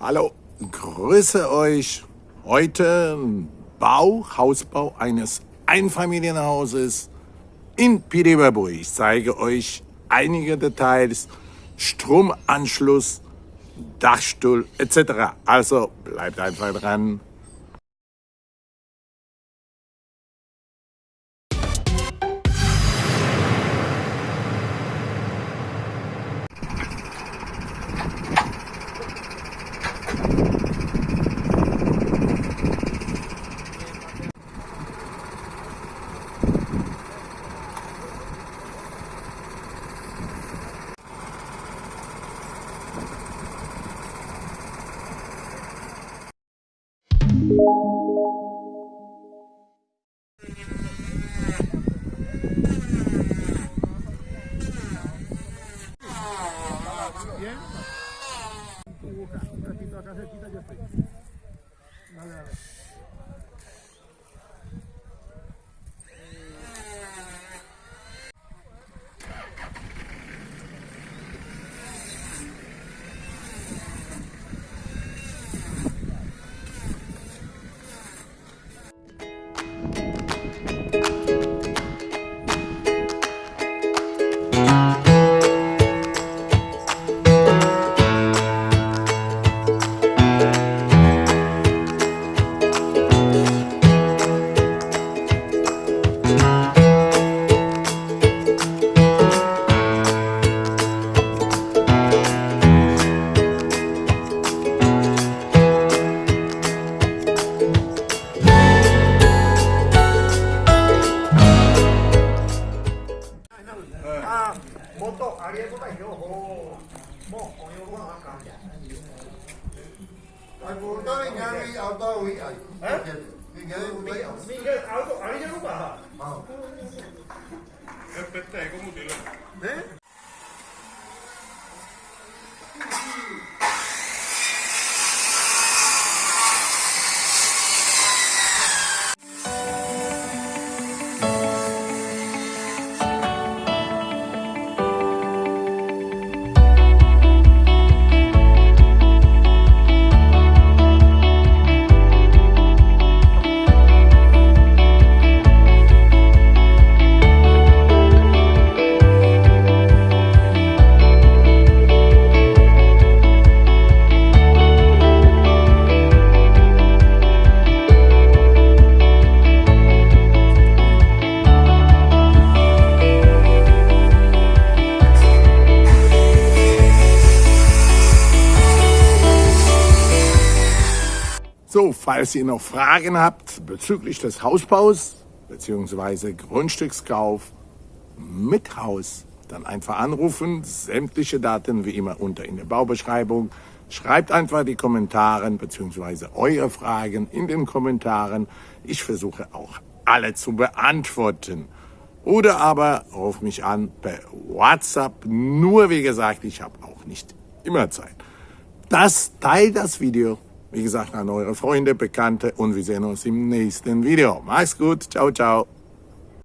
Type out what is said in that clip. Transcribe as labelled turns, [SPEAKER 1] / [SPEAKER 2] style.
[SPEAKER 1] Hallo, grüße euch. Heute Bau, Hausbau eines Einfamilienhauses in Pideberburg. Ich zeige euch einige Details, Stromanschluss, Dachstuhl etc. Also bleibt einfach dran.
[SPEAKER 2] hubo un ratito acá cerquita yo estoy. Dale, dale. Auto nyari auto wi ai.
[SPEAKER 3] Hah? Nyari wi ai. Mikir auto ari
[SPEAKER 2] jago
[SPEAKER 3] pak. Mau. Kepet aku mau dulu. Eh?
[SPEAKER 1] So, falls ihr noch Fragen habt bezüglich des Hausbaus bzw. Grundstückskauf mit Haus, dann einfach anrufen. Sämtliche Daten wie immer unter in der Baubeschreibung. Schreibt einfach die Kommentare bzw. eure Fragen in den Kommentaren. Ich versuche auch alle zu beantworten. Oder aber ruf mich an per WhatsApp. Nur wie gesagt, ich habe auch nicht immer Zeit. Das teilt das Video wie gesagt, an eure Freunde, Bekannte und wir sehen uns im nächsten Video. Macht's gut. Ciao, ciao.